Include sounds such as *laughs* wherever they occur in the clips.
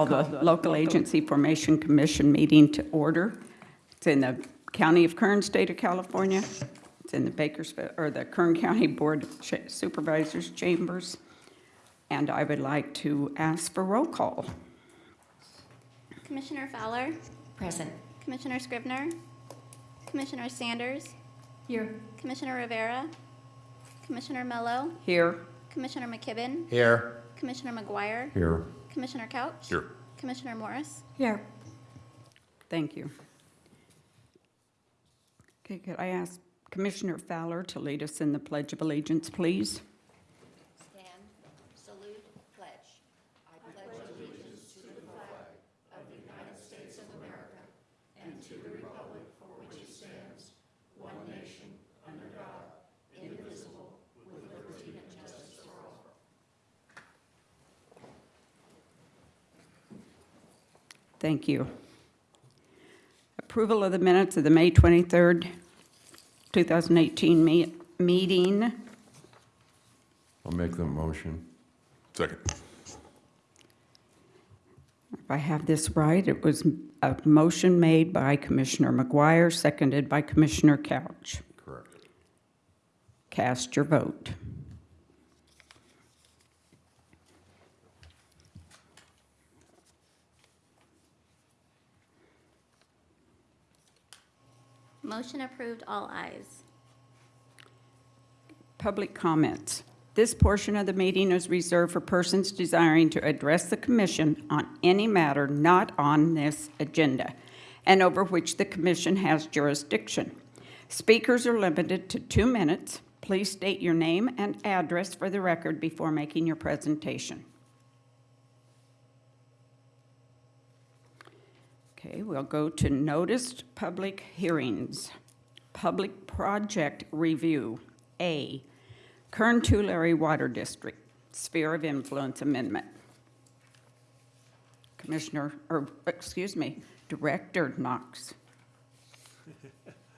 like to call the Local Agency Formation Commission meeting to order. It's in the County of Kern, State of California. It's in the Bakersfield, or the Kern County Board of Cha- Supervisors Chambers. And I would like to ask for roll call. Commissioner Fowler, Present. Commissioner Scribner? Commissioner Sanders, Here. Commissioner Rivera, Commissioner Mello, Here, Commissioner McKibben, Here. Commissioner McGuire, Here. Commissioner Couch. Here. Commissioner Morris. Here. thank you. Okay, could I ask Commissioner Fowler to lead us in the Pledge of Allegiance, please? Stand, salute, pledge. I pledge allegiance to the flag of the United States of America and to the republic for which it stands, one nation, under God, indivisible, with liberty and justice for all. Thank you. Approval of the minutes of the May 23rd, 2018 me- meeting. I'll make the motion. Second. If I have this right, it was a motion made by Commissioner McGuire, seconded by Commissioner Couch. Correct. Cast your vote. Motion approved, all ayes. Public comments. This portion of the meeting is reserved for persons desiring to address the commission on any matter not on this agenda and over which the commission has jurisdiction. Speakers are limited to two minutes. Please state your name and address for the record before making your presentation. Okay, we'll go to noticed public hearings. Public project review, A, Kern Tulare Water District, Sphere of Influence Amendment. Commissioner, or, excuse me, Director Knox.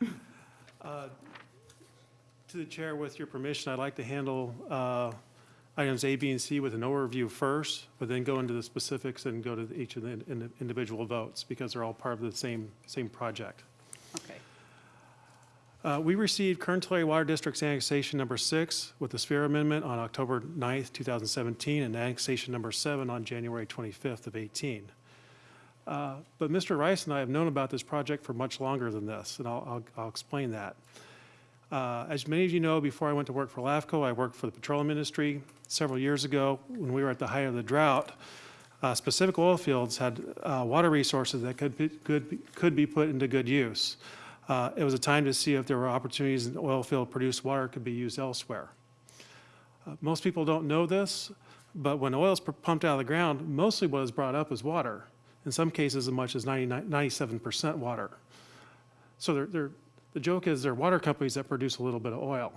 *laughs* To the chair, with your permission, I'd like to handle uh, items A, B, and C with an overview first, but then go into the specifics and go to each of the in- individual votes, because they're all part of the same, same project. Okay. Uh, We received Kern Tulare Water District's annexation number six with the Sphere Amendment on October 9th, 2017, and annexation number seven on January 25th of 18. Uh, But Mr. Rice and I have known about this project for much longer than this, and I'll, I'll- I'll explain that. Uh, As many of you know, before I went to work for LAFCO, I worked for the petroleum industry. Several years ago, when we were at the height of the drought, uh, specific oil fields had uh, water resources that could, be- could, be- could be put into good use. Uh, It was a time to see if there were opportunities in oil field produced water could be used elsewhere. Uh, Most people don't know this, but when oil is pumped out of the ground, mostly what is brought up is water. In some cases, as much as 99 97% water. So they're, they're, the joke is they're water companies that produce a little bit of oil.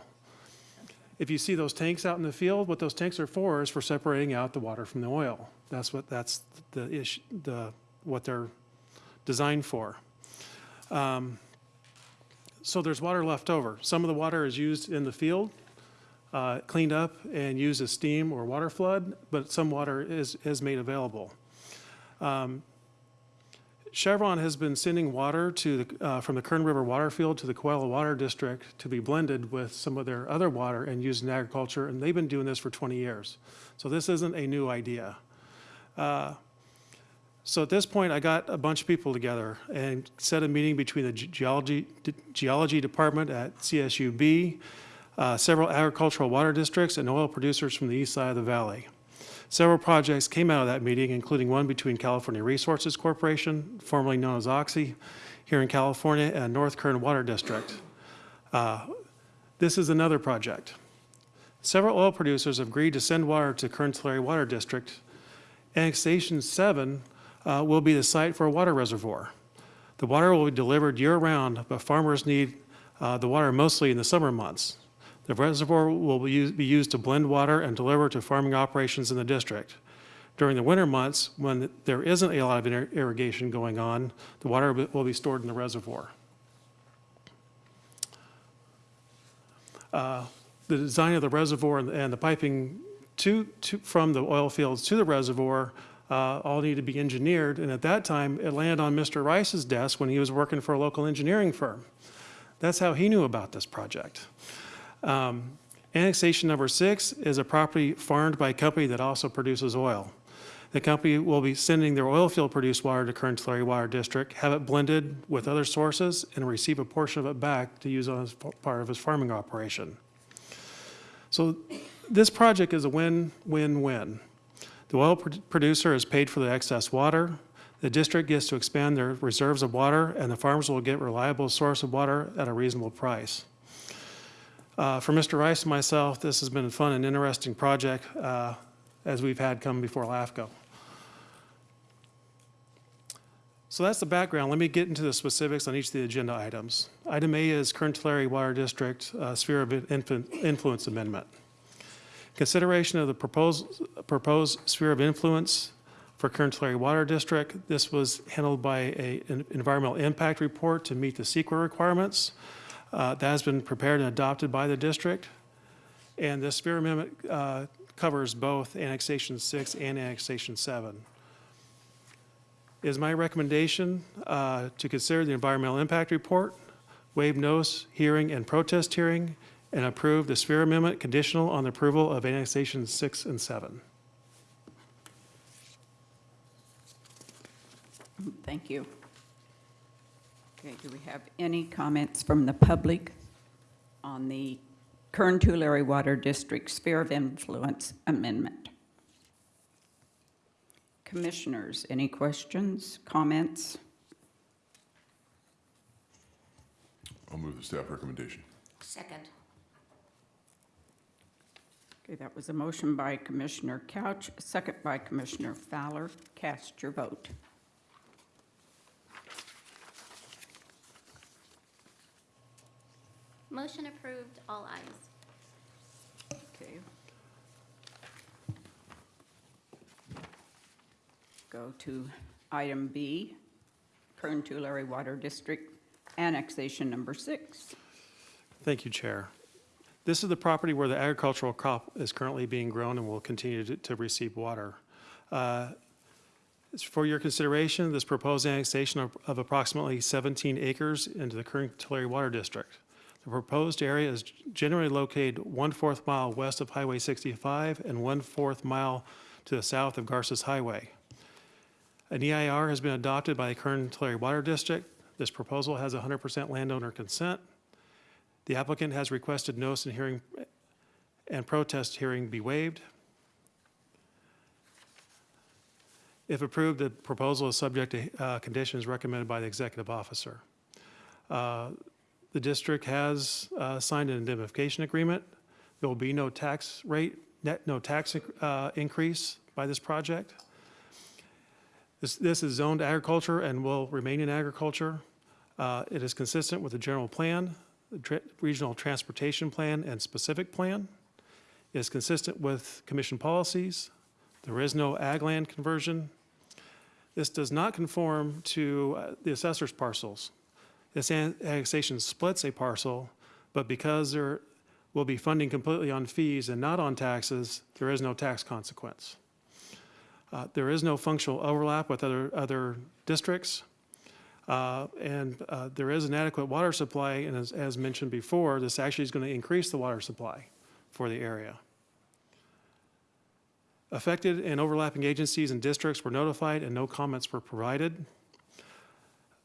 If you see those tanks out in the field, what those tanks are for is for separating out the water from the oil. That's what, that's the issue, the, what they're designed for. Um, So there's water left over. Some of the water is used in the field, uh, cleaned up and used as steam or water flood, but some water is, is made available. Um, Chevron has been sending water to the, uh, from the Kern River water field to the Cawelo Water District to be blended with some of their other water and used in agriculture, and they've been doing this for 20 years. So this isn't a new idea. Uh, So at this point, I got a bunch of people together and set a meeting between the geology, geology department at CSUB, uh, several agricultural water districts, and oil producers from the east side of the valley. Several projects came out of that meeting, including one between California Resources Corporation, formerly known as Oxy, here in California, and North Kern Water District. Uh, This is another project. Several oil producers have agreed to send water to Kern Tulare Water District. Annexation 7 uh, will be the site for a water reservoir. The water will be delivered year-round, but farmers need uh, the water mostly in the summer months. The reservoir will be used, to blend water and deliver to farming operations in the district. During the winter months, when there isn't a lot of irrigation going on, the water will be- stored in the reservoir. Uh, The design of the reservoir and- and the piping to, to, from the oil fields to the reservoir uh, all need to be engineered. And at that time, it landed on Mr. Rice's desk when he was working for a local engineering firm. That's how he knew about this project. Um, Annexation number six is a property farmed by a company that also produces oil. The company will be sending their oil field produced water to Kern Tulare Water District, have it blended with other sources, and receive a portion of it back to use as part of his farming operation. So this project is a win-win-win. The oil pro- producer is paid for the excess water, the district gets to expand their reserves of water, and the farmers will get reliable source of water at a reasonable price. Uh, For Mr. Rice and myself, this has been a fun and interesting project, uh, as we've had come before LAFCO. So that's the background. Let me get into the specifics on each of the agenda items. Item A is Kern Tulare Water District uh, Sphere of Influ- Influence Amendment. Consideration of the proposed, proposed sphere of influence for Kern Tulare Water District. This was handled by a, an environmental impact report to meet the CEQA requirements. Uh, That has been prepared and adopted by the district. And this sphere amendment uh, covers both annexation six and annexation seven. It is my recommendation uh, to consider the environmental impact report, waive notice, hearing, and protest hearing, and approve the sphere amendment conditional on the approval of annexation six and seven. Thank you. Okay, do we have any comments from the public on the Kern Tulare Water District Sphere of Influence Amendment? Commissioners, any questions, comments? I'll move the staff recommendation. Second. Okay, that was a motion by Commissioner Couch, second by Commissioner Fowler. Cast your vote. Motion approved, all ayes. Okay. Go to item B, Kern Tulare Water District Annexation Number Six. Thank you, Chair. This is the property where the agricultural crop is currently being grown and will continue to, to receive water. Uh, For your consideration, this proposed annexation of, of approximately 17 acres into the Kern Tulare Water District. The proposed area is generally located one-fourth mile west of Highway 65 and one-fourth mile to the south of Garces Highway. An EIR has been adopted by the Kern Tulare Water District. This proposal has 100% landowner consent. The applicant has requested notice and hearing and protest hearing be waived. If approved, the proposal is subject to uh, conditions recommended by the executive officer. Uh, The district has uh, signed an indemnification agreement. There will be no tax rate, net, no tax uh, increase by this project. This, this is zoned agriculture and will remain in agriculture. Uh, It is consistent with the general plan, the tra- regional transportation plan and specific plan. It is consistent with commission policies. There is no ag land conversion. This does not conform to uh, the assessor's parcels. This annexation splits a parcel, but because there will be funding completely on fees and not on taxes, there is no tax consequence. Uh, There is no functional overlap with other, other districts. Uh, And uh, there is an adequate water supply, and as, as mentioned before, this actually is going to increase the water supply for the area. Affected and overlapping agencies and districts were notified and no comments were provided.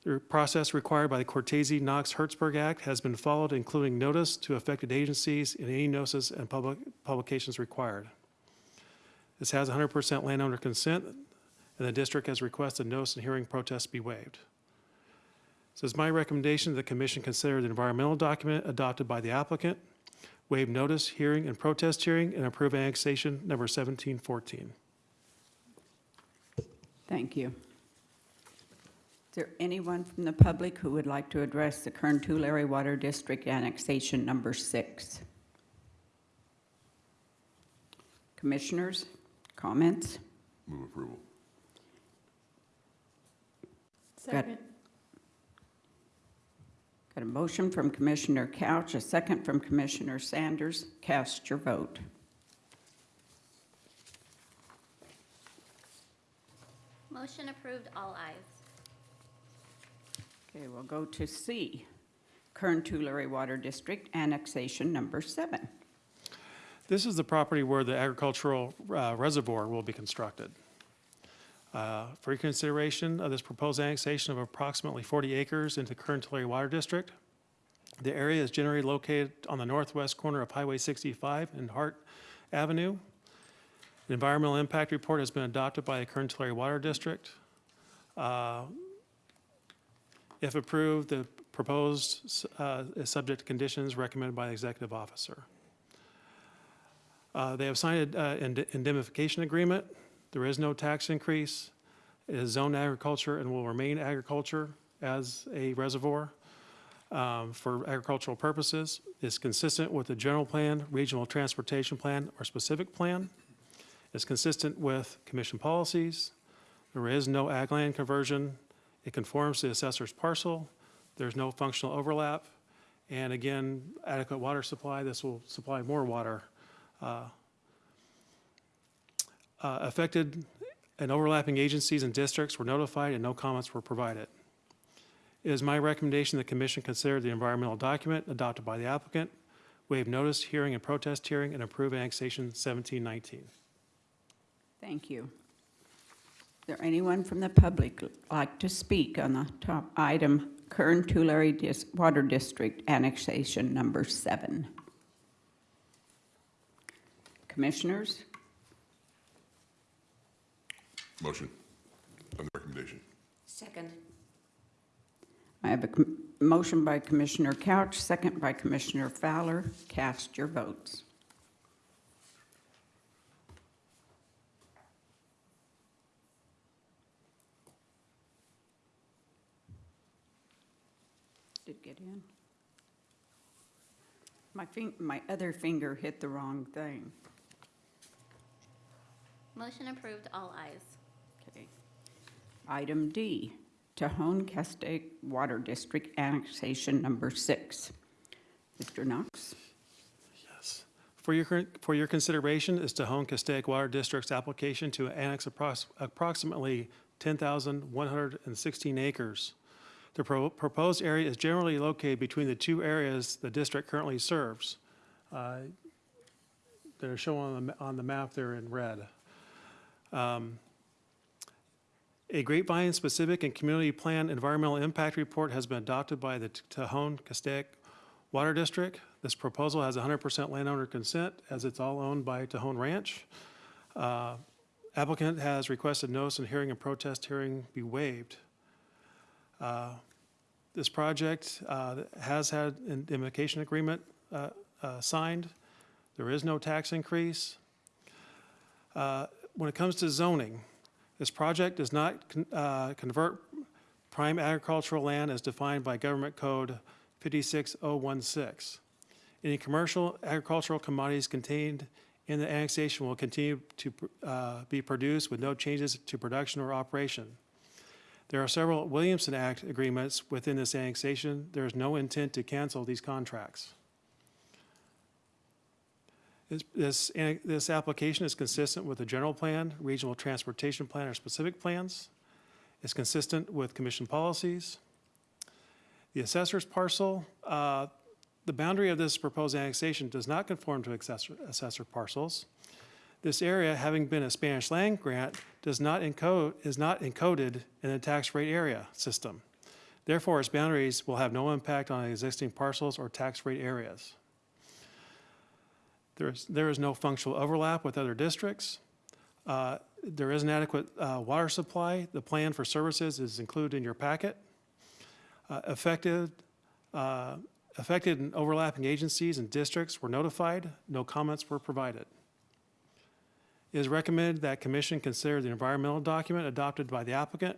The process required by the Cortese-Knox-Hertzberg Act has been followed, including notice to affected agencies and any notices and public publications required. This has 100% landowner consent, and the district has requested notice and hearing protests be waived. So it's my recommendation that the commission consider the environmental document adopted by the applicant, waive notice, hearing, and protest hearing, and approve annexation number 1714. Thank you. Is there anyone from the public who would like to address the Kern Tulare Water District Annexation Number Six? Commissioners, comments? Move approval. Got- Got a motion from Commissioner Couch, a second from Commissioner Sanders. Cast your vote. Motion approved, all ayes. Okay, we'll go to C, Kern Tulare Water District Annexation Number Seven. This is the property where the agricultural uh, reservoir will be constructed. Uh, For your consideration of this proposed annexation of approximately 40 acres into Kern Tulare Water District, the area is generally located on the northwest corner of Highway 65 and Hart Avenue. The environmental impact report has been adopted by the Kern Tulare Water District. Uh, If approved, the proposed uh, is subject to conditions recommended by the executive officer. Uh, They have signed an indemnification agreement. There is no tax increase. It is zoned agriculture and will remain agriculture as a reservoir um, for agricultural purposes. It's consistent with the general plan, regional transportation plan, or specific plan. It's consistent with commission policies. There is no ag land conversion. It conforms to the assessor's parcel. There's no functional overlap. And again, adequate water supply. This will supply more water uh, uh, Affected and overlapping agencies and districts were notified and no comments were provided. It is my recommendation the commission consider the environmental document adopted by the applicant, waive notice, hearing, and protest hearing, and approve annexation 1719. Thank you. Is there anyone from the public like to speak on the top item, Kern Tulare Dis- Water District Annexation Number Seven? Commissioners? Motion on the recommendation. Second. I have a com- motion by Commissioner Couch, second by Commissioner Fowler. Cast your votes. Did get in? My fing, my other finger hit the wrong thing. Motion approved, all ayes. Okay. Item D, Tejon Castaic Water District Annexation Number Six. Mr. Knox? Yes. For your, current- for your consideration is Tejon Castaic Water District's application to annex approx- approximately 10,116 acres. The pro- proposed area is generally located between the two areas the district currently serves. Uh, They're shown on the, on the map there in red. Um, A grapevine-specific and community plan environmental impact report has been adopted by the Tejon Castaic Water District. This proposal has 100% landowner consent, as it's all owned by Tejon Ranch. Uh, Applicant has requested notice and hearing and protest hearing be waived. Uh, This project uh, has had an indemnification agreement uh, uh, signed. There is no tax increase. Uh, When it comes to zoning, this project does not con- uh, convert prime agricultural land as defined by Government Code 56016. Any commercial agricultural commodities contained in the annexation will continue to be produced with no changes to production or operation. There are several Williamson Act agreements within this annexation. There is no intent to cancel these contracts. This, this, application is consistent with the general plan, regional transportation plan, or specific plans. It's consistent with commission policies. The assessor's parcel, uh, the boundary of this proposed annexation does not conform to assessor, assessor parcels. This area, having been a Spanish land grant, does not encode, is not encoded in the tax rate area system. Therefore, its boundaries will have no impact on existing parcels or tax rate areas. There is, there is no functional overlap with other districts. Uh, There is an adequate uh, water supply. The plan for services is included in your packet. Uh, Affected, uh, affected and overlapping agencies and districts were notified. No comments were provided. It is recommended that commission consider the environmental document adopted by the applicant.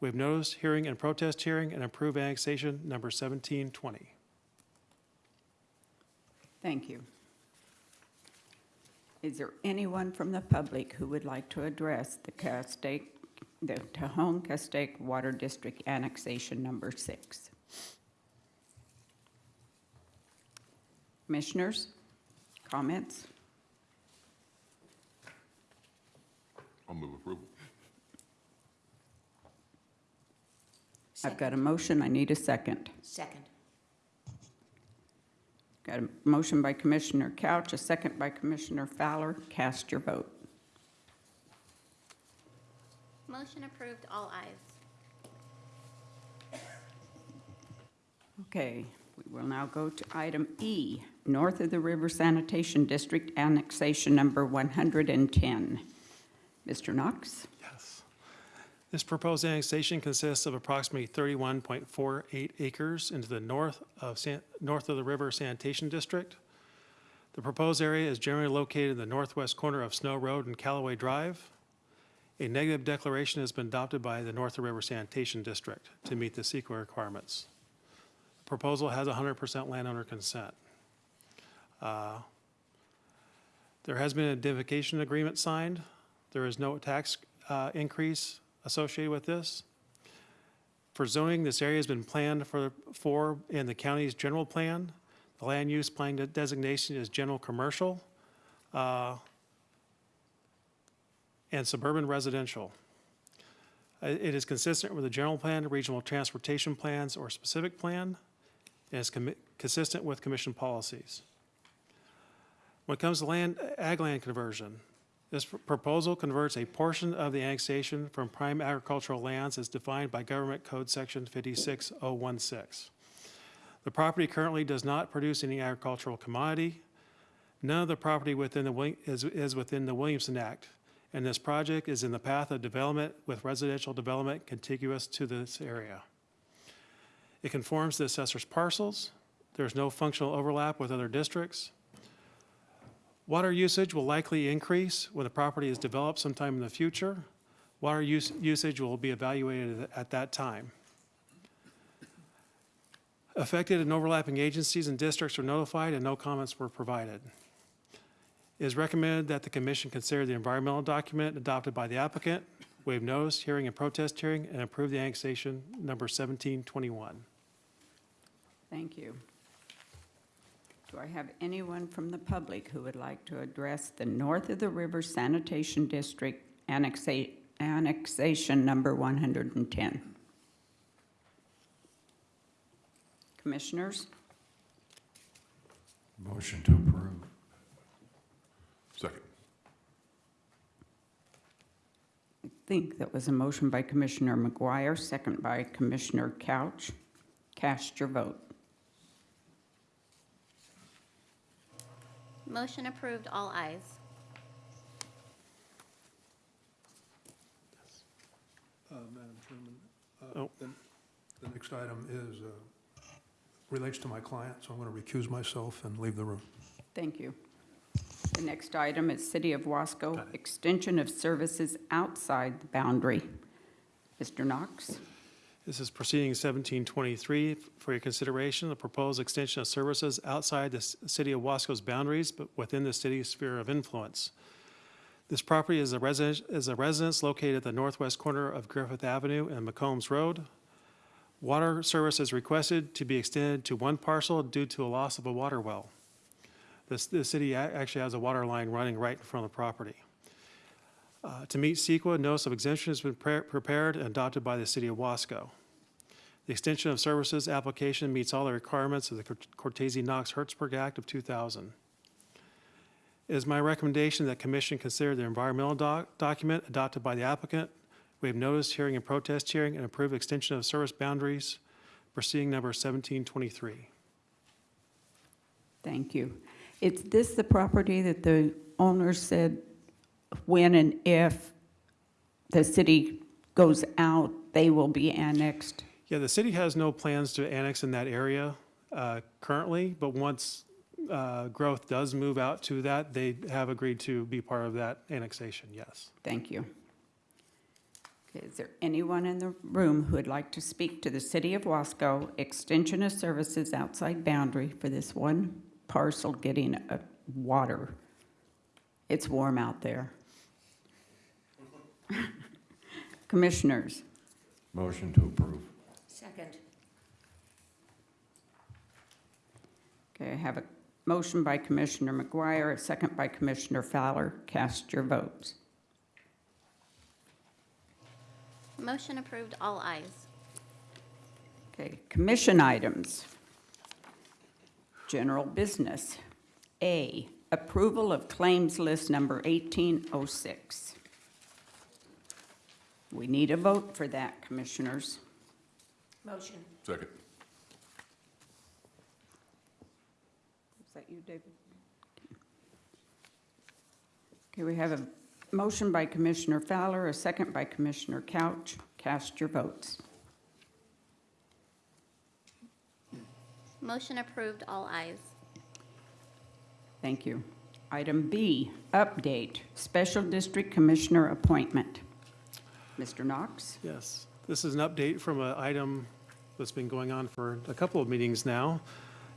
We have notice, hearing, and protest hearing and approve annexation number 1720. Thank you. Is there anyone from the public who would like to address the Castaic, the Tejon Castaic Water District Annexation Number Six? Commissioners, comments? I'll move approval. I've got a motion, I need a second. Second. Got a motion by Commissioner Couch, a second by Commissioner Fowler. Cast your vote. Motion approved, all ayes. Okay, we will now go to item E, North of the River Sanitation District Annexation Number 110. Mr. Knox? Yes. This proposed annexation consists of approximately 31.48 acres into the north of, San- north of the River Sanitation District. The proposed area is generally located in the northwest corner of Snow Road and Callaway Drive. A negative declaration has been adopted by the North River Sanitation District to meet the CEQA requirements. The Proposal has 100% landowner consent. Uh, There has been an identification agreement signed. There is no tax uh, increase associated with this. For zoning, this area has been planned for, for in the county's general plan. The land use plan de- designation is general commercial uh, and suburban residential. Uh, It is consistent with the general plan, regional transportation plans, or specific plan, and is consistent with commission policies. When it comes to land, ag land conversion, this pr- proposal converts a portion of the annexation from prime agricultural lands as defined by Government Code Section 56016. The property currently does not produce any agricultural commodity. None of the property within the, is, is within the Williamson Act, and this project is in the path of development with residential development contiguous to this area. It conforms to the assessor's parcels. There's no functional overlap with other districts. Water usage will likely increase when the property is developed sometime in the future. Water use, usage will be evaluated at that time. Affected and overlapping agencies and districts are notified and no comments were provided. It is recommended that the commission consider the environmental document adopted by the applicant, waive notice, hearing, and protest hearing, and approve the annexation number 1721. Thank you. Do I have anyone from the public who would like to address the North of the River Sanitation District annexa- annexation number 110? Commissioners? Motion to approve. Second. I think that was a motion by Commissioner McGuire, second by Commissioner Couch. Cast your vote. Motion approved, all ayes. Uh, Madam Chairman, Oh. uh, the the next item is, uh, relates to my client, so I'm going to recuse myself and leave the room. Thank you. The next item is City of Wasco, extension of services outside the boundary. Mr. Knox? This is proceeding 1723 for your consideration, the proposed extension of services outside the city of Wasco's boundaries, but within the city's sphere of influence. This property is a residence, is a residence located at the northwest corner of Griffith Avenue and McCombs Road. Water service is requested to be extended to one parcel due to a loss of a water well. This, the city actually has a water line running right in front of the property. Uh, To meet CEQA, notice of exemption has been pre- prepared and adopted by the city of Wasco. The extension of services application meets all the requirements of the Cort- Cortese-Knox-Hertzberg Act of 2000. It is my recommendation that commission consider the environmental doc- document adopted by the applicant. We have noticed hearing and protest hearing and approve extension of service boundaries, proceeding number 1723. Thank you. Is this the property that the owner said when and if the city goes out, they will be annexed? Yeah, the city has no plans to annex in that area uh, currently, but once uh, growth does move out to that, they have agreed to be part of that annexation, yes. Thank you. Okay, is there anyone in the room who would like to speak to the City of Wasco extension of services outside boundary for this one parcel getting water? It's warm out there. Commissioners, Motion to approve. Second. okay, I have a motion by Commissioner McGuire, a second by Commissioner Fowler. Cast your votes. Motion approved, all ayes. Okay, commission items. General business. A, approval of claims list number 1806. We need a vote for that, commissioners. Motion. Second. Is that you, David? Okay, we have a motion by Commissioner Fowler, a second by Commissioner Couch. Cast your votes. Motion approved, all ayes. Thank you. Item B, update, Special District Commissioner appointment. Mr. Knox? Yes, this is an update from an item that's been going on for a couple of meetings now.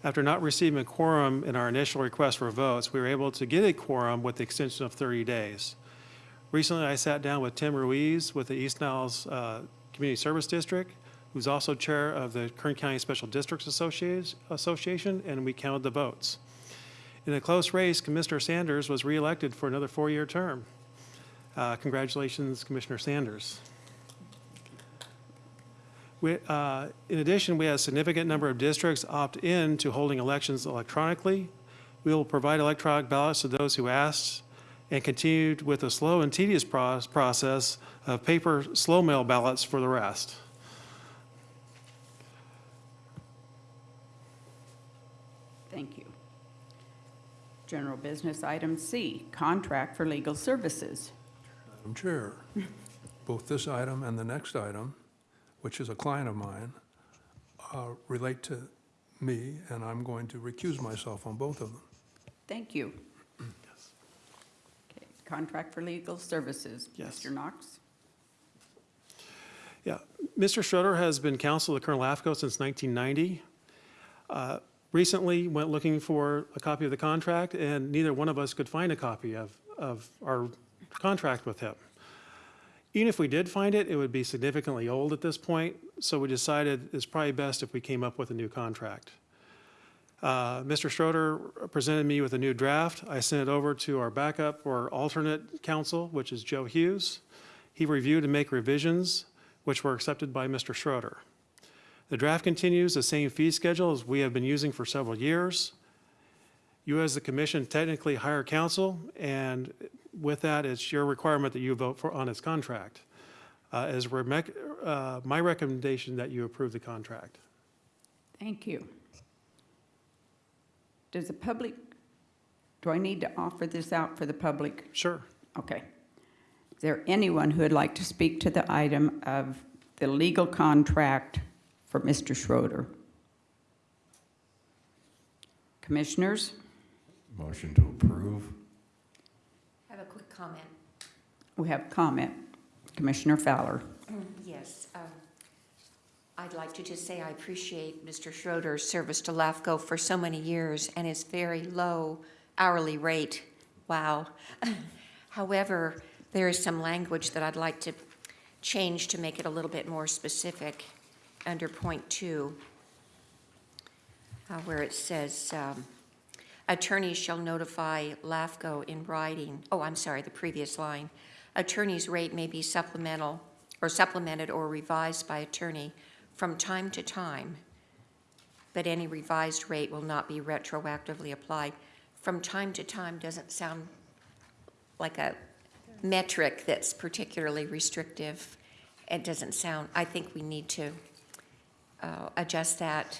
After not receiving a quorum in our initial request for votes, we were able to get a quorum with the extension of 30 days. Recently, I sat down with Tim Ruiz with the East Niles uh, Community Service District, who's also chair of the Kern County Special Districts Associa- Association, and we counted the votes. In a close race, Commissioner Sanders was reelected for another four-year term. Uh, Congratulations, Commissioner Sanders. We, uh, In addition, we had a significant number of districts opt in to holding elections electronically. We will provide electronic ballots to those who asked and continued with a slow and tedious pros- process of paper slow mail ballots for the rest. Thank you. General business item C, contract for legal services. Madam Chair, both this item and the next item, which is a client of mine, uh, relate to me, and I'm going to recuse myself on both of them. Thank you. Yes. Okay, Contract for legal services. Yes. Mr. Knox? Yeah, Mr. Schroeder has been counsel to Kern LAFCO since 1990. Uh, Recently, went looking for a copy of the contract, and neither one of us could find a copy of, of our contract with him. Even if we did find it, it would be significantly old at this point, so we decided it's probably best if we came up with a new contract. Uh, Mr. Schroeder presented me with a new draft. I sent it over to our backup or alternate counsel, which is Joe Hughes. He reviewed and make revisions, which were accepted by Mr. Schroeder. The draft continues the same fee schedule as we have been using for several years. You, as the commission, technically hire counsel, and with that, it's your requirement that you vote for, on its contract. Uh, uh, my recommendation that you approve the contract. Thank you. Does the public, do I need to offer this out for the public? Sure. Okay. Is there anyone who would like to speak to the item of the legal contract for Mr. Schroeder? Commissioners? Motion to approve. I have a quick comment. We have comment. Commissioner Fowler. Yes. um, I'd like to just say I appreciate Mr. Schroeder's service to LAFCO for so many years and his very low hourly rate. Wow. *laughs* However, there is some language that I'd like to change to make it a little bit more specific under point two, uh, where it says, um, attorneys shall notify LAFCO in writing, oh, I'm sorry, the previous line. Attorney's rate may be supplemental, or supplemented or revised by attorney from time to time, but any revised rate will not be retroactively applied. From time to time doesn't sound like a metric that's particularly restrictive. It doesn't sound, I think we need to uh, adjust that.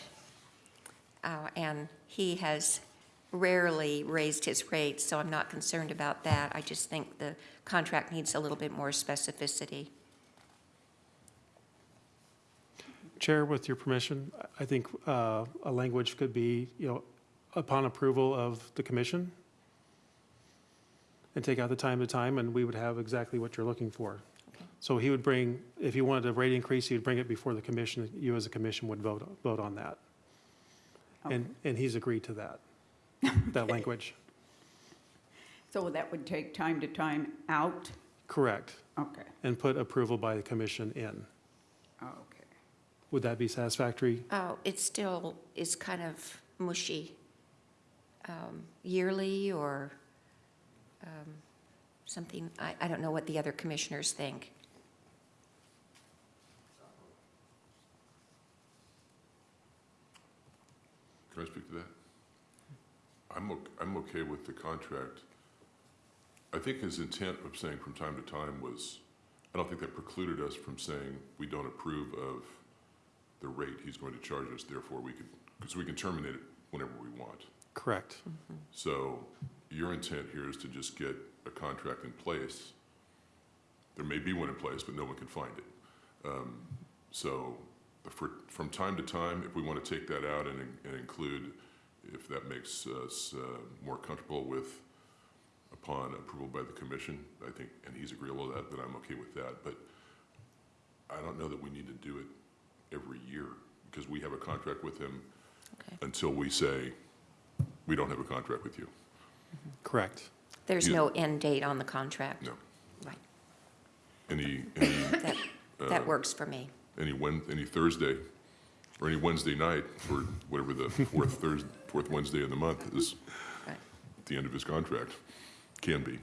Uh, And he has rarely raised his rates, so I'm not concerned about that. I just think the contract needs a little bit more specificity. Chair, with your permission, I think uh, a language could be, you know, upon approval of the commission, and take out the time to time, and we would have exactly what you're looking for. Okay. So he would bring, if he wanted a rate increase, he would bring it before the commission, you as a commission would vote, vote on that. And, and he's agreed to that, *laughs* that language. So that would take time to time out? Correct, Okay, and put approval by the commission in. okay. Would that be satisfactory? Oh, it still is kind of mushy. Um, Yearly or um, something, I, I don't know what the other commissioners think. Can I speak to that? I'm, ok- I'm okay with the contract. I think his intent of saying from time to time was, I don't think that precluded us from saying we don't approve of the rate he's going to charge us, therefore we could, because we can terminate it whenever we want. Correct. So your intent here is to just get a contract in place. There may be one in place, but no one can find it. Um, So for, from time to time, if we want to take that out and, and include, if that makes us uh, more comfortable with, upon approval by the commission, I think, and he's agreeable to that, then I'm okay with that. But I don't know that we need to do it every year, because we have a contract with him Okay. until we say, we don't have a contract with you. Correct. There's You- no end date on the contract? No. Right. Any, any, That, that works for me. Any Wed, any Thursday, or any Wednesday night for whatever the fourth *laughs* Thursday, fourth Wednesday of the month is Right. the end of his contract, can be.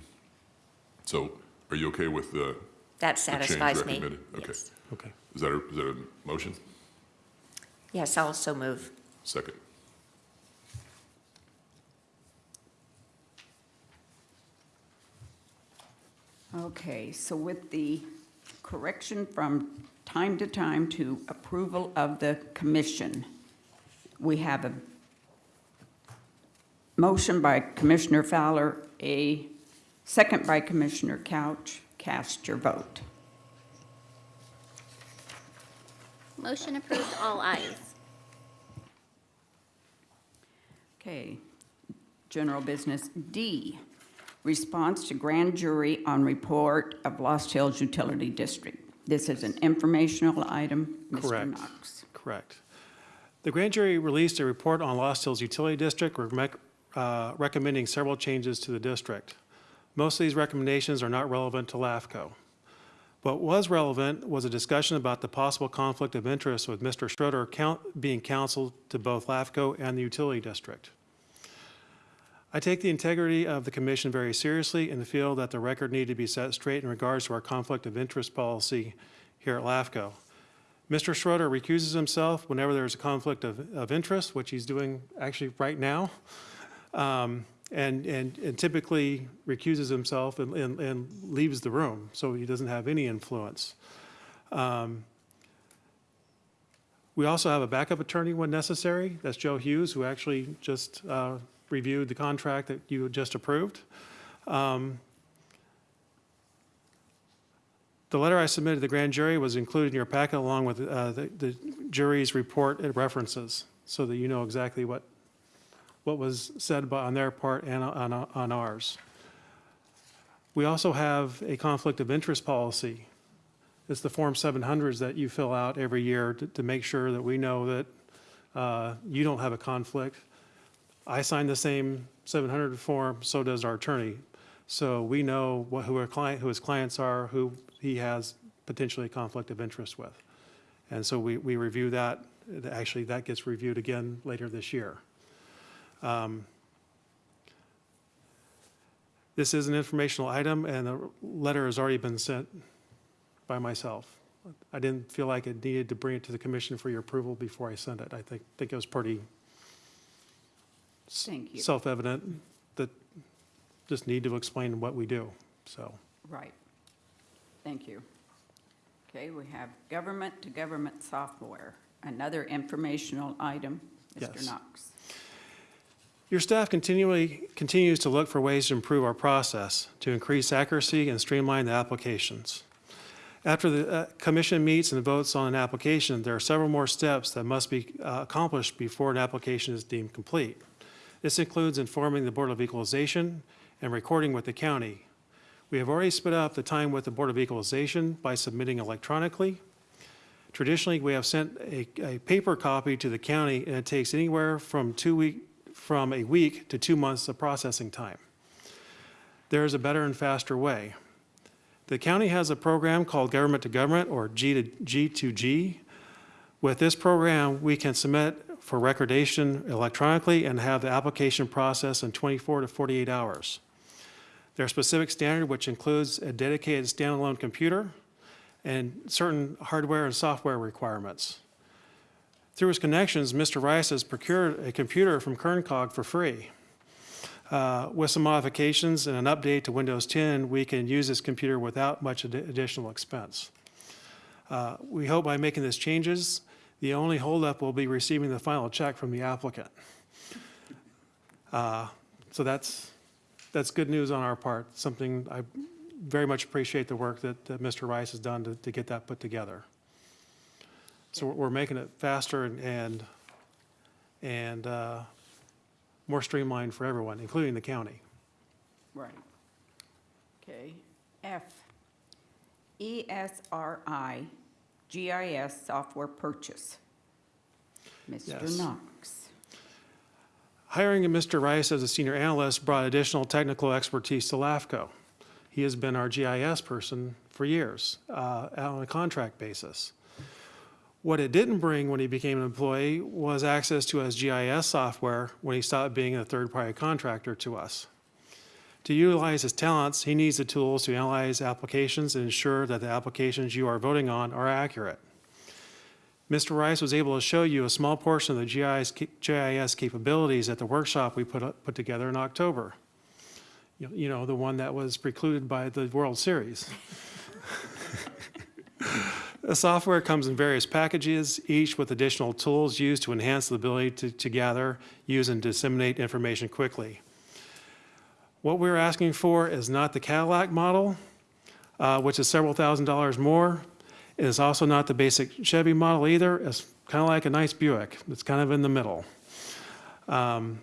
So are you okay with uh, the, That the change satisfies me. recommended? Okay. Yes. Okay. Is that a, is that a motion? Yes, I'll also move. Second. Okay, so with the correction from time to time to approval of the commission, we have a motion by Commissioner Fowler, a second by Commissioner Couch. Cast your vote. Motion approved, all ayes. Okay, general business D, response to grand jury on report of Lost Hills Utility District. This is an informational item. Correct. Mr. Knox. Correct. The grand jury released a report on Lost Hills Utility District rec- uh, recommending several changes to the district. Most of these recommendations are not relevant to LAFCO. What was relevant was a discussion about the possible conflict of interest with Mr. Schroeder count- being counseled to both LAFCO and the utility district. I take the integrity of the commission very seriously and feel that the record needed to be set straight in regards to our conflict of interest policy here at LAFCO. Mr. Schroeder recuses himself whenever there's a conflict of, of interest, which he's doing actually right now, um, and, and and typically recuses himself and, and, and leaves the room, so he doesn't have any influence. Um, We also have a backup attorney when necessary. That's Joe Hughes, who actually just uh, reviewed the contract that you just approved. Um, The letter I submitted to the grand jury was included in your packet along with uh, the the jury's report and references, so that you know exactly what, what was said by- on their part and on on ours. We also have a conflict of interest policy. It's the Form 700s that you fill out every year to to make sure that we know that uh, you don't have a conflict. I sign the same 700 form, so does our attorney. So we know what, who our client, who his clients are, who he has potentially a conflict of interest with. And so we, we review that, actually, that gets reviewed again later this year. Um, This is an informational item, and the letter has already been sent by myself. I didn't feel like it needed to bring it to the commission for your approval before I sent it. I think, think it was pretty Thank you. self-evident that just need to explain what we do, so. Right. Thank you. Okay, we have government-to-government software, another informational item. Mr. Yes. Knox. Your staff continually, continues to look for ways to improve our process, to increase accuracy and streamline the applications. After the uh, commission meets and votes on an application, there are several more steps that must be uh, accomplished before an application is deemed complete. This includes informing the Board of Equalization and recording with the county. We have already sped up the time with the Board of Equalization by submitting electronically. Traditionally, we have sent a, a paper copy to the county, and it takes anywhere from two week, from a week to two months of processing time. There is a better and faster way. The county has a program called Government to Government, or G to G to G. With this program, we can submit for recordation electronically and have the application process in 24 to 48 hours. There are specific standard which includes a dedicated standalone computer and certain hardware and software requirements. Through his connections, Mr. Rice has procured a computer from Kern COG for free. Uh, With some modifications and an update to Windows 10, we can use this computer without much addi- additional expense. Uh, We hope by making these changes, the only holdup will be receiving the final check from the applicant. Uh, So that's, that's good news on our part, something I very much appreciate the work that that Mr. Rice has done to, to get that put together. So we're- making it faster and, and, and uh, more streamlined for everyone, including the county. Right. Okay. F, E ESRI GIS software purchase. Mr. Yes. Knox. Hiring Mr. Rice as a senior analyst brought additional technical expertise to LAFCO. He has been our GIS person for years, uh, on a contract basis. What it didn't bring when he became an employee was access to his GIS software when he stopped being a third-party contractor to us. To utilize his talents, he needs the tools to analyze applications and ensure that the applications you are voting on are accurate. Mr. Rice was able to show you a small portion of the GIS, GIS capabilities at the workshop we put, put together in October. You you know, the one that was precluded by the World Series. *laughs* The software comes in various packages, each with additional tools used to enhance the ability to, to gather, use, and disseminate information quickly. What we're asking for is not the Cadillac model, uh, which is several thousand dollars more. It is also not the basic Chevy model either. It's kind of like a nice Buick. It's kind of in the middle. Um,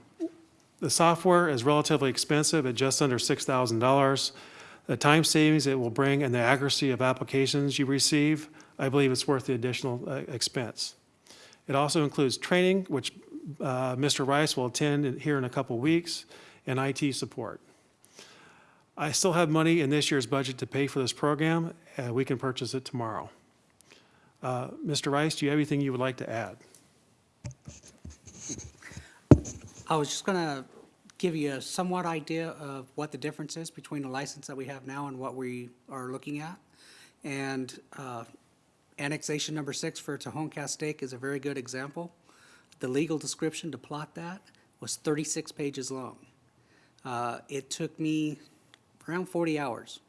The software is relatively expensive at just under $6,000. The time savings it will bring and the accuracy of applications you receive, I believe it's worth the additional uh, expense. It also includes training, which uh, Mr. Rice will attend here in a couple weeks, and IT support. I still have money in this year's budget to pay for this program, and we can purchase it tomorrow. Uh, Mr. Rice, do you have anything you would like to add? I was just gonna give you a somewhat idea of what the difference is between the license that we have now and what we are looking at. And uh, annexation number six for Tejon Castac is a very good example. The legal description to plot that was thirty-six pages long. Uh, It took me around forty hours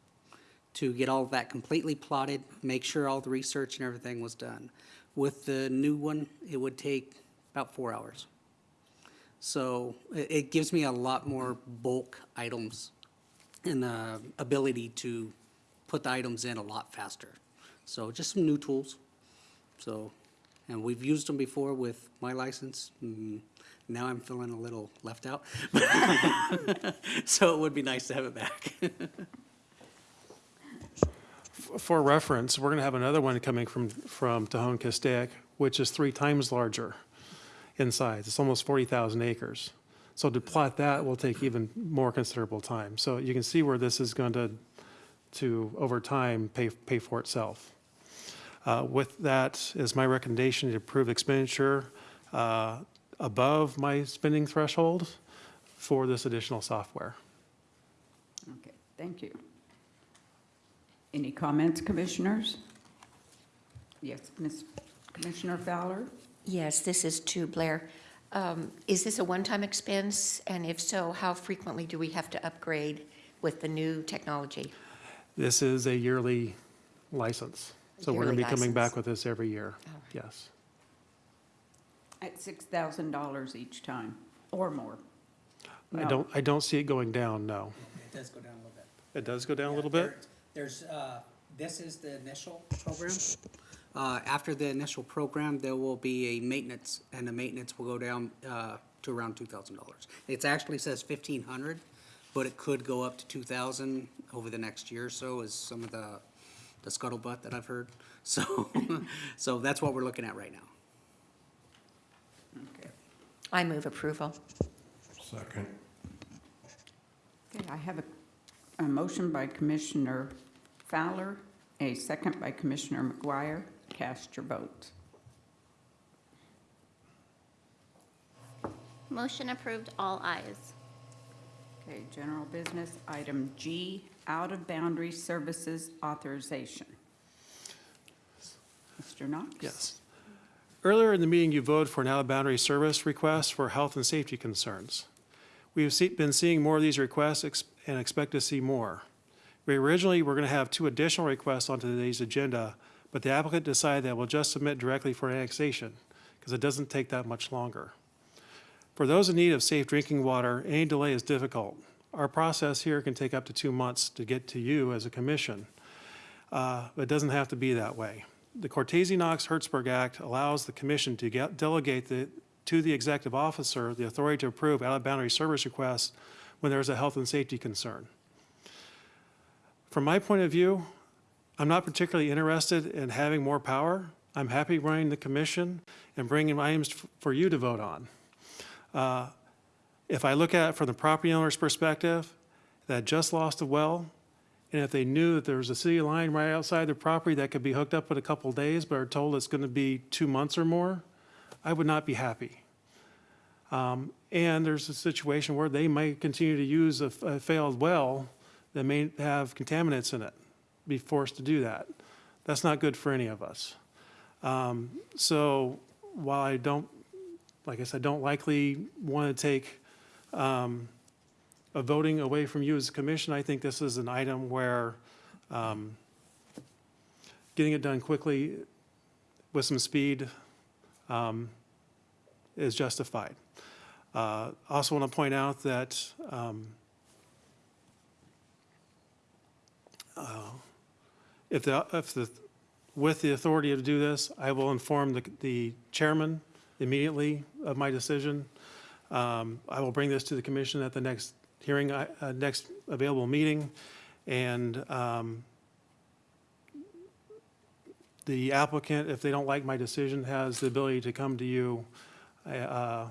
to get all of that completely plotted, make sure all the research and everything was done. With the new one, it would take about four hours. So it, it gives me a lot more bulk items and the ability to put the items in a lot faster. So just some new tools. So, and we've used them before with my license. Now I'm feeling a little left out. *laughs* So it would be nice to have it back. For reference, we're going to have another one coming from, from Tejon Castac, which is three times larger in size. It's almost 40,000 acres. So to plot that will take even more considerable time. So you can see where this is going to, to, over time, pay, pay for itself. Uh, With that is my recommendation to approve expenditure uh, above my spending threshold for this additional software. Okay, thank you. Any comments, commissioners? Yes, Ms. Commissioner Fowler? Yes, this is to Blair. Um, Is this a one-time expense? And if so, how frequently do we have to upgrade with the new technology? This is a yearly license. So we're going to Yearly be coming back with this every year. All right. Yes. At $6,000 each time, or more? I No. don't, I don't see it going down, no. It does go down a little bit. It does go down a Yeah, little there- bit? There's, uh, this is the initial program. Uh, After the initial program, there will be a maintenance, and the maintenance will go down uh, to around two thousand dollars. It actually says fifteen hundred, but it could go up to two thousand over the next year or so, is some of the, the scuttlebutt that I've heard. *laughs* So, so that's what we're looking at right now. Okay. I move approval. Second. Okay, I have a, a motion by Commissioner Fowler, a second by Commissioner McGuire. Cast your vote. Motion approved, all ayes. Okay, general business, item G, out-of-boundary services authorization. Mr. Knox? Yes. Earlier in the meeting, you voted for an out-of-boundary service request for health and safety concerns. We have see- been seeing more of these requests ex- and expect to see more. We originally were going to have two additional requests on today's agenda, but the applicant decided that we'll just submit directly for annexation because it doesn't take that much longer. For those in need of safe drinking water, any delay is difficult. Our process here can take up to two months to get to you as a commission. Uh, but It doesn't have to be that way. The Cortese-Knox-Hertzberg Act allows the commission to get- delegate the, to the executive officer the authority to approve out-of-boundary service requests when there is a health and safety concern. From my point of view, I'm not particularly interested in having more power. I'm happy running the commission and bringing items for you to vote on. Uh, If I look at it from the property owner's perspective, that just lost a well, and if they knew that there was a city line right outside their property that could be hooked up in a couple days, but are told it's going to be two months or more, I would not be happy. Um, And there's a situation where they might continue to use a failed well that may have contaminants in it, be forced to do that. That's not good for any of us. Um, So while I don't, like I said, don't likely want to take um, a voting away from you as a commission, I think this is an item where um, getting it done quickly with some speed um, is justified. Uh, Also want to point out that um, uh, if the, if the, with the authority to do this, I will inform the, the chairman immediately of my decision. Um, I will bring this to the commission at the next hearing, uh, uh, next available meeting, and um, the applicant, if they don't like my decision, has the ability to come to you uh,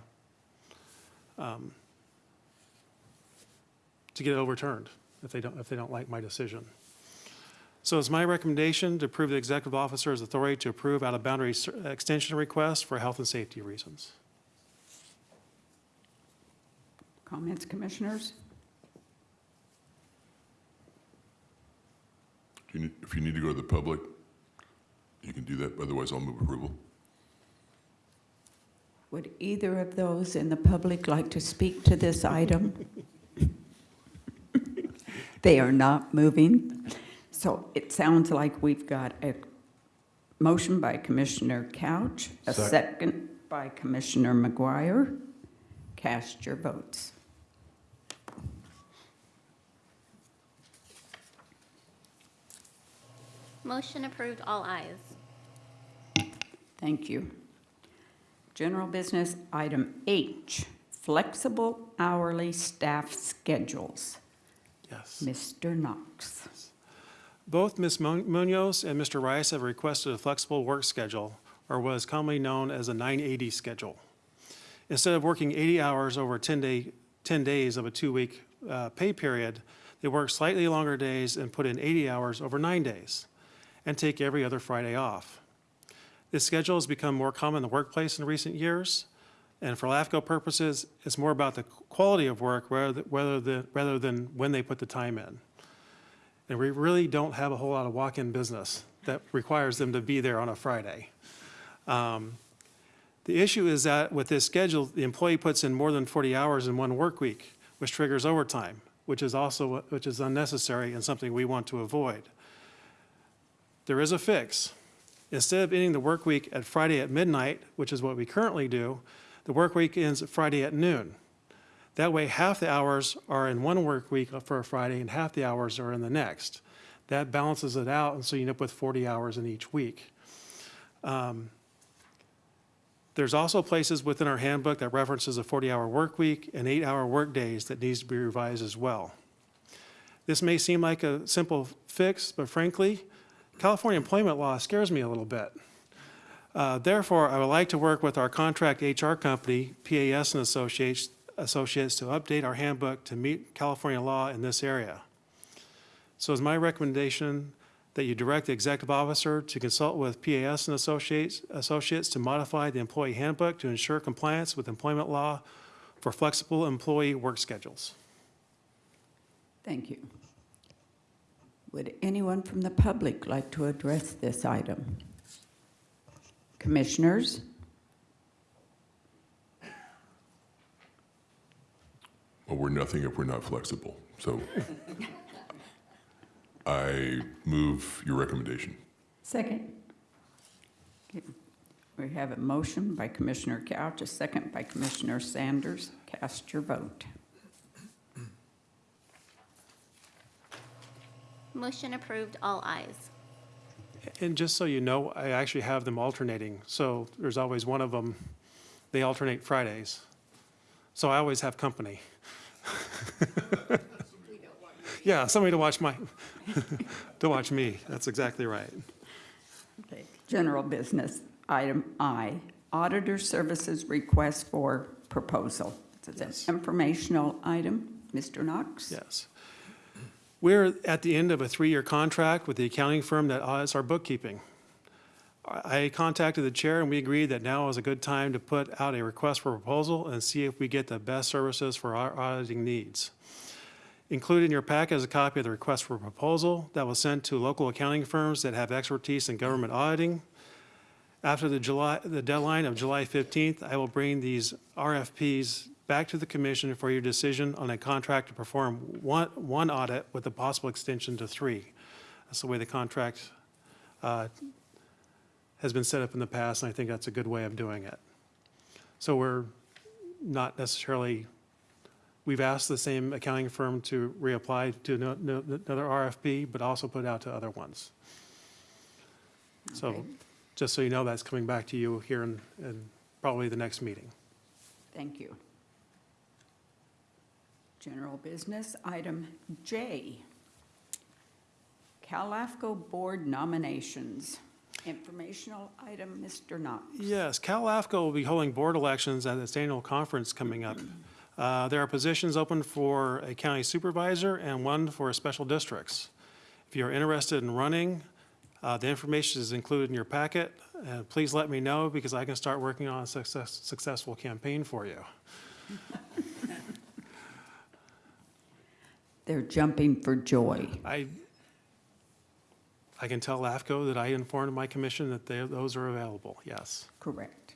um, to get it overturned if they don't, if they don't like my decision. So it's my recommendation to approve the executive officer's authority to approve out-of-boundary extension requests for health and safety reasons. Comments, commissioners? If you need, if you need to go to the public, you can do that, otherwise I'll move approval. Would either of those in the public like to speak to this item? *laughs* They are not moving. So it sounds like we've got a motion by Commissioner Couch, a Sec- second by Commissioner McGuire. Cast your votes. Motion approved, all ayes. Thank you. General business, item H, flexible hourly staff schedules. Yes. Mr. Knox. Both Ms. Mu- Munoz and Mr. Rice have requested a flexible work schedule, or what is commonly known as a 980 schedule. Instead of working 80 hours over 10 day, 10 days of a two-week uh, pay period, they work slightly longer days and put in 80 hours over nine days, and take every other Friday off. This schedule has become more common in the workplace in recent years, and for LAFCO purposes, it's more about the quality of work rather rather than, rather than when they put the time in. And we really don't have a whole lot of walk-in business that requires them to be there on a Friday. Um, The issue is that with this schedule, the employee puts in more than 40 hours in one work week, which triggers overtime, which is also, which is unnecessary and something we want to avoid. There is a fix. Instead of ending the work week at Friday at midnight, which is what we currently do, the work week ends Friday at noon. That way, half the hours are in one work week for a Friday and half the hours are in the next. That balances it out, and so you end up with 40 hours in each week. Um, There's also places within our handbook that references a 40-hour work week and eight-hour work days that needs to be revised as well. This may seem like a simple fix, but frankly, California employment law scares me a little bit. Uh, Therefore, I would like to work with our contract HR company, PAS and Associates, Associates, to update our handbook to meet California law in this area. So it's my recommendation that you direct the executive officer to consult with PAS and Associates, Associates to modify the employee handbook to ensure compliance with employment law for flexible employee work schedules. Thank you. Would anyone from the public like to address this item? Commissioners? Well, we're nothing if we're not flexible. So *laughs* I move your recommendation. Second. Okay. We have a motion by Commissioner Couch, a second by Commissioner Sanders. Cast your vote. Motion approved, all ayes. And just so you know, I actually have them alternating, so there's always one of them, they alternate Fridays. So I always have company. *laughs* Yeah, somebody to watch my, *laughs* to watch me, that's exactly right. Okay. General business, item I, auditor services request for proposal. It's an informational item. Mr. Knox? Yes. We're at the end of a three-year contract with the accounting firm that audits our bookkeeping. I contacted the chair and we agreed that now is a good time to put out a request for proposal and see if we get the best services for our auditing needs. Included in your packet is a copy of the request for proposal that was sent to local accounting firms that have expertise in government auditing. After the July, the deadline of July 15th, I will bring these RFPs back to the commission for your decision on a contract to perform one, one audit with a possible extension to three. That's the way the contract uh, has been set up in the past, and I think that's a good way of doing it. So we're not necessarily, we've asked the same accounting firm to reapply to no- no- another RFP, but also put out to other ones. So, Okay. just so you know, that's coming back to you here in, in probably the next meeting. Thank you. General business, item J. CalAFCO Board nominations. Informational item, Mr. Knox. Yes, CalAFCO will be holding board elections at its annual conference coming up. Uh, There are positions open for a county supervisor and one for special districts. If you're interested in running, uh, the information is included in your packet. And please let me know because I can start working on a success- successful campaign for you. They're jumping for joy. I, I can tell LAFCO that I informed my commission that they- those are available, yes. Correct.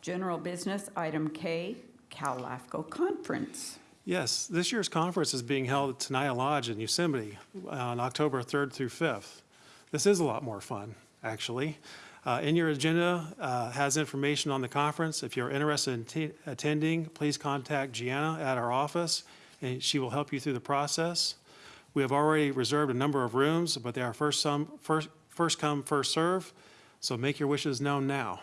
General business, item K, CalAFCO Conference. Yes, this year's conference is being held at Tenaya Lodge in Yosemite on October 3rd through 5th. This is a lot more fun, actually. Uh, In your agenda uh, has information on the conference. If you're interested in attending, please contact Gianna at our office, and she will help you through the process. We have already reserved a number of rooms, but they are first some, first, first come, first serve, so make your wishes known now,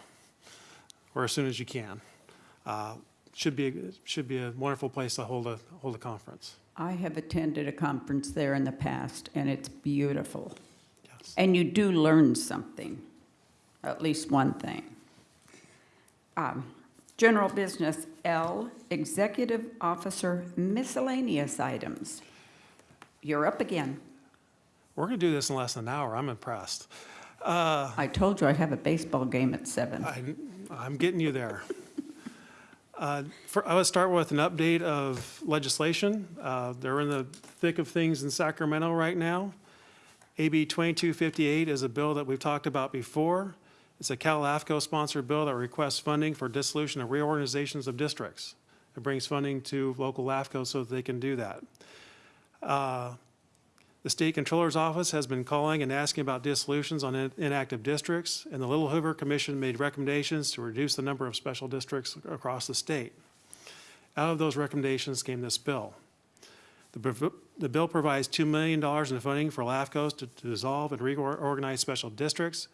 or as soon as you can. Uh, Should be, should be a wonderful place to hold a, hold a conference. I have attended a conference there in the past, and it's beautiful. Yes. And you do learn something, at least one thing. Um, General business, L, Executive Officer miscellaneous items. You're up again. We're going to do this in less than an hour. I'm impressed. I told you I have a baseball game at seven. I, I'm getting you there. *laughs* Uh, for- I would start with an update of legislation. Uh, They're in the thick of things in Sacramento right now. AB 2258 is a bill that we've talked about before. It's a CalAFCO-sponsored bill that requests funding for dissolution and reorganizations of districts. It brings funding to local LAFCO so that they can do that. Uh, The State Controller's Office has been calling and asking about dissolutions on in- inactive districts, and the Little Hoover Commission made recommendations to reduce the number of special districts across the state. Out of those recommendations came this bill. The The bill provides $2 million in funding for LAFCOs to to dissolve and reorganize special districts,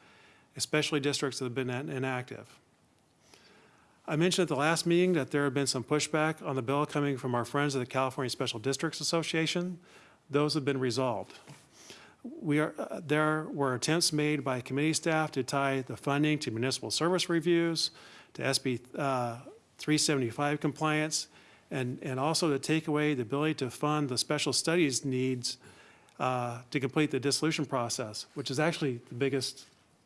especially districts that have been inactive. I mentioned at the last meeting that there had been some pushback on the bill coming from our friends at the California Special Districts Association. Those have been resolved. We are, uh, there were attempts made by committee staff to tie the funding to municipal service reviews, to SB uh, 375 compliance, and, and also to take away the ability to fund the special studies needs uh, to complete the dissolution process, which is actually the biggest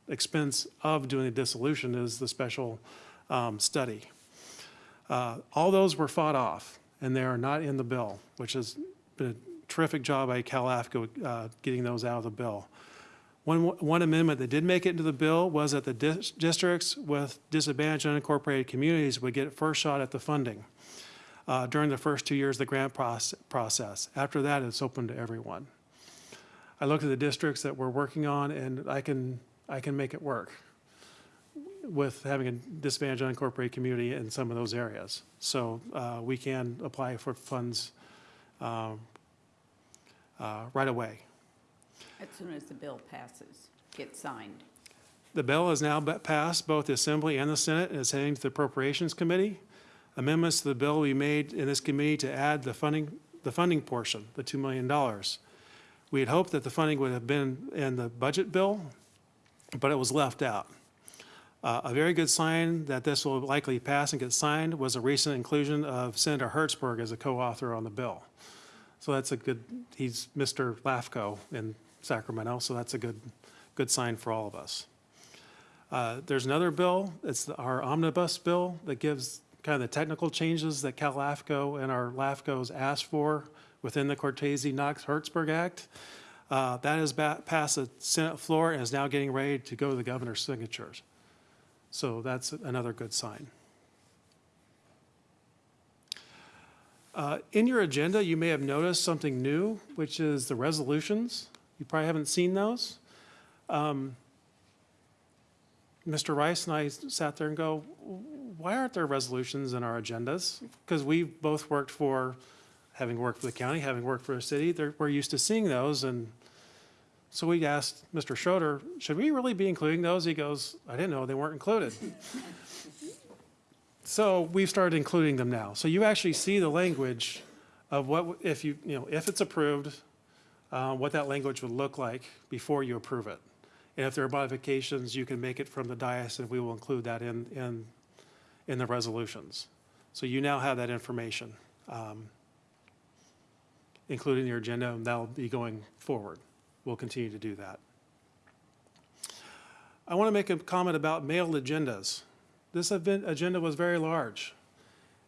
expense of doing a dissolution is the special um, study. Uh, All those were fought off, and they are not in the bill, which has been a terrific job by CalAFCO uh, getting those out of the bill. One, one amendment that did make it into the bill was that the dis- districts with disadvantaged unincorporated communities would get first shot at the funding. uh, during the first two years of the grant proce- process. After that, it's open to everyone. I looked at the districts that we're working on, and I can, I can make it work with having a disadvantaged unincorporated community in some of those areas. So uh, we can apply for funds um, uh, right away. As soon as the bill passes, gets signed. The bill is now passed both the Assembly and the Senate and is heading to the Appropriations Committee. Amendments to the bill will be made in this committee to add the funding, the funding portion, the $2 million. We had hoped that the funding would have been in the budget bill, but it was left out. Uh, A very good sign that this will likely pass and get signed was a recent inclusion of Senator Hertzberg as a co-author on the bill. So that's a good, he's Mr. LAFCO in Sacramento, so that's a good, good sign for all of us. Uh, There's another bill, it's our omnibus bill that gives kind of the technical changes that CalAFCO and our LAFCOs asked for within the Cortese-Knox-Hertzberg Act. Uh, That has passed the Senate floor and is now getting ready to go to the governor's signatures. So that's another good sign. Uh, In your agenda, you may have noticed something new, which is the resolutions. You probably haven't seen those. Um, Mr. Rice and I sat there and go, why aren't there resolutions in our agendas? Because we've both worked for, having worked for the county, having worked for a city, we're used to seeing those, and so we asked Mr. Schroeder, should we really be including those? He goes, I didn't know they weren't included. *laughs* So we've started including them now. So you actually see the language of what, if you, you know, if it's approved, uh, what that language would look like before you approve it. And if there are modifications, you can make it from the dais, and we will include that in, in, in the resolutions. So you now have that information um, included in your agenda, and that'll be going forward. We'll continue to do that. I want to make a comment about mailed agendas. This event, agenda was very large.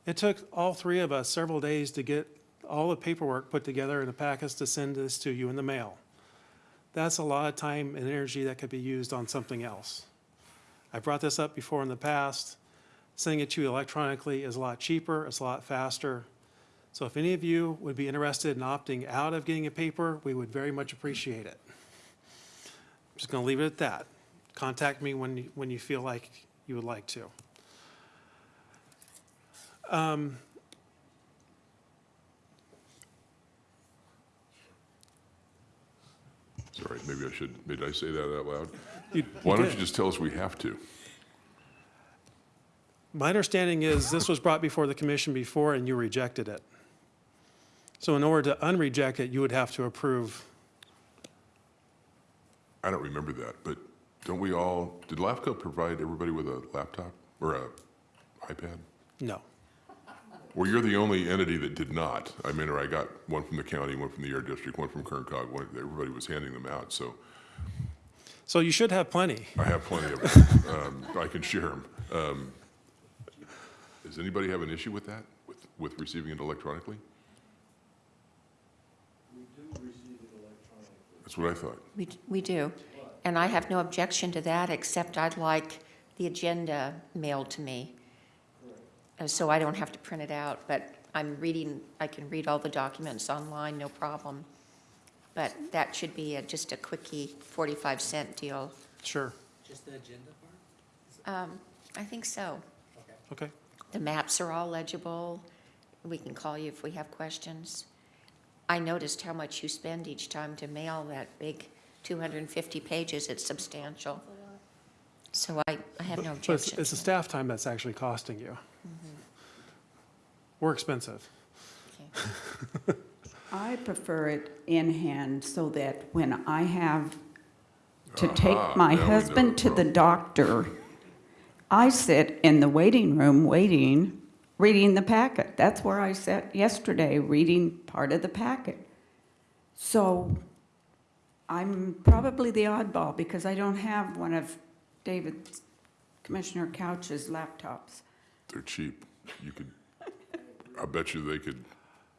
It took all three of us several days to get all the paperwork put together in the packets to send this to you in the mail. That's a lot of time and energy that could be used on something else. I brought this up before in the past. Sending it to you electronically is a lot cheaper, it's a lot faster. So if any of you would be interested in opting out of getting a paper, we would very much appreciate it. I'm just going to leave it at that. Contact me when, you- when you feel like you would like to. Um, Sorry, maybe I should, did I say that out loud? you- Why don't did. you just tell us we have to? My understanding is this was brought before the commission before and you rejected it. So in order to unreject it, you would have to approve. I don't remember that, but don't we all, did LAFCO provide everybody with a laptop or a iPad? No. Well, you're the only entity that did not. I mean, or I got one from the county, one from the air district, one from Kern COG, one, everybody was handing them out, so So you should have plenty. I have plenty of *laughs* them. Um, I can share them. Um, does anybody have an issue with that, with, with receiving it electronically? That's what I thought. We, we do. And I have no objection to that, except I'd like the agenda mailed to me. Uh, So I don't have to print it out, but I'm reading, I can read all the documents online, no problem. But that should be a- just a quickie 45 cent deal. Sure. Just the agenda part? Um, I think so. Okay. The maps are all legible. We can call you if we have questions. I noticed how much you spend each time to mail that big 250 pages. It's substantial. So I, I have no But it's, objection. it's the staff time that's actually costing you. Mm-hmm. We're expensive. Okay. I prefer it in hand so that when I have to take my now husband to the doctor, I sit in the waiting room waiting, reading the packet. That's where I sat yesterday, reading part of the packet. So I'm probably the oddball because I don't have one of David, Commissioner Couch's laptops. They're cheap. You could, I bet you they could,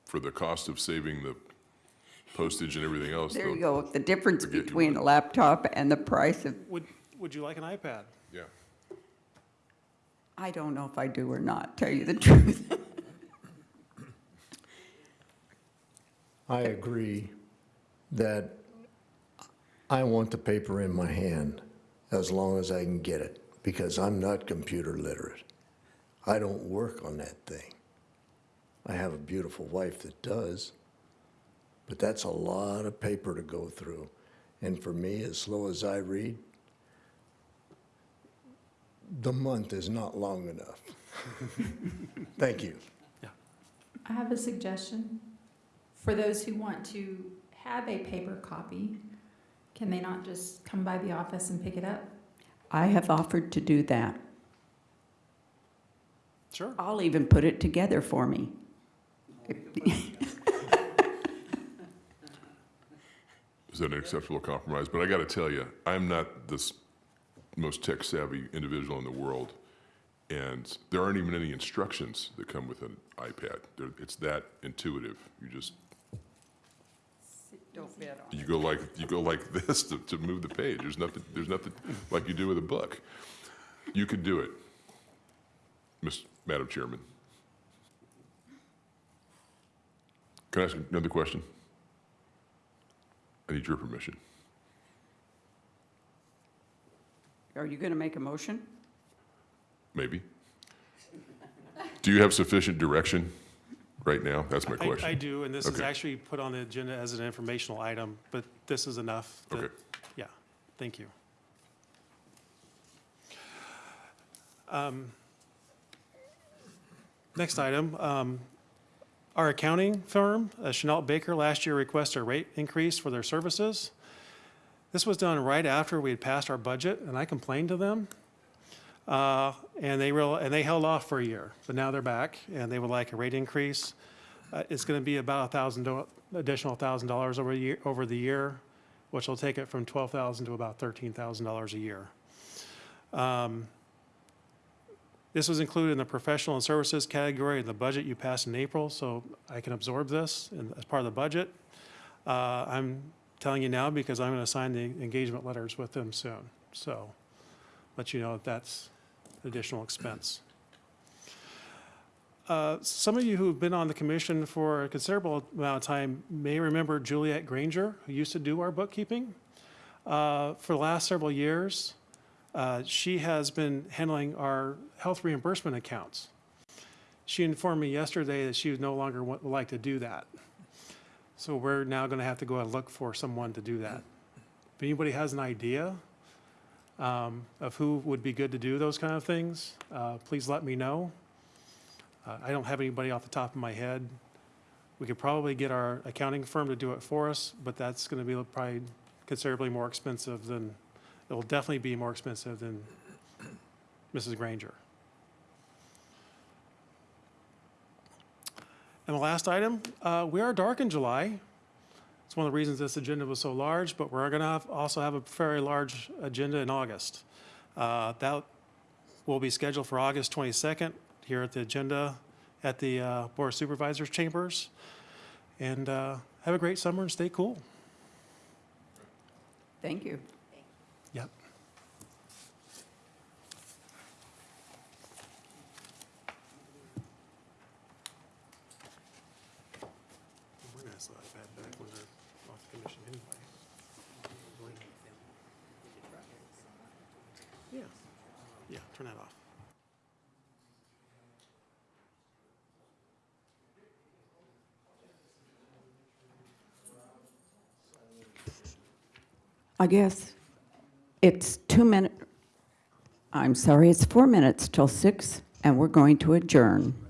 for the cost of saving the postage and everything else. There you go, the difference Forget you between a laptop and the price of, Would, would you like an iPad? I don't know if I do or not, tell you the *laughs* truth. I agree that I want the paper in my hand as long as I can get it, because I'm not computer literate. I don't work on that thing. I have a beautiful wife that does, but that's a lot of paper to go through. And for me, as slow as I read, the month is not long enough. *laughs* Thank you. I have a suggestion. For those who want to have a paper copy, can they not just come by the office and pick it up? I have offered to do that. Sure. I'll even put it together for me. Is that an acceptable compromise? But I got to tell you, I'm not this most tech savvy individual in the world. And there aren't even any instructions that come with an iPad. They're- It's that intuitive. You just, Don't bet on you go like, you go like *laughs* this to, to move the page. There's nothing, there's nothing like you do with a book. You could do it, Miss, Madam Chairman. Can I ask another question? I need your permission. Are you going to make a motion? Maybe. Do you have sufficient direction right now? That's my I- question. I do, and this is Okay. actually put on the agenda as an informational item, but this is enough. that- Okay. Yeah, thank you. Um, Next item, um, our accounting firm, uh, Chanel Baker, last year requested a rate increase for their services. This was done right after we had passed our budget, and I complained to them. Uh, And they real, and they held off for a year, but now they're back, and they would like a rate increase. Uh, It's going to be about a thousand, additional thousand dollars over year, over the year, which will take it from twelve thousand to about thirteen thousand dollars a year. Um, This was included in the professional and services category in the budget you passed in April, so I can absorb this in- as part of the budget. Uh, I'm telling you now because I'm going to sign the engagement letters with them soon, so let you know that that's additional expense. Uh, Some of you who've been on the commission for a considerable amount of time may remember Juliet Granger, who used to do our bookkeeping. Uh, For the last several years, uh, she has been handling our health reimbursement accounts. She informed me yesterday that she would no longer wa- like to do that. So we're now going to have to go and look for someone to do that. If anybody has an idea um, of who would be good to do those kind of things, uh, please let me know. Uh, I don't have anybody off the top of my head. We could probably get our accounting firm to do it for us, but that's going to be probably considerably more expensive than, it will definitely be more expensive than Mrs. Granger. And the last item, uh, we are dark in July. It's one of the reasons this agenda was so large, but we're going to have, also have a very large agenda in August. Uh, That will be scheduled for August 22nd here at the agenda at the uh, Board of Supervisors chambers. And uh, have a great summer and stay cool. Thank you. Back when they're off commission anyway. Yeah, yeah, turn that off. I guess it's two minutes. I'm sorry, it's four minutes till six, and we're going to adjourn.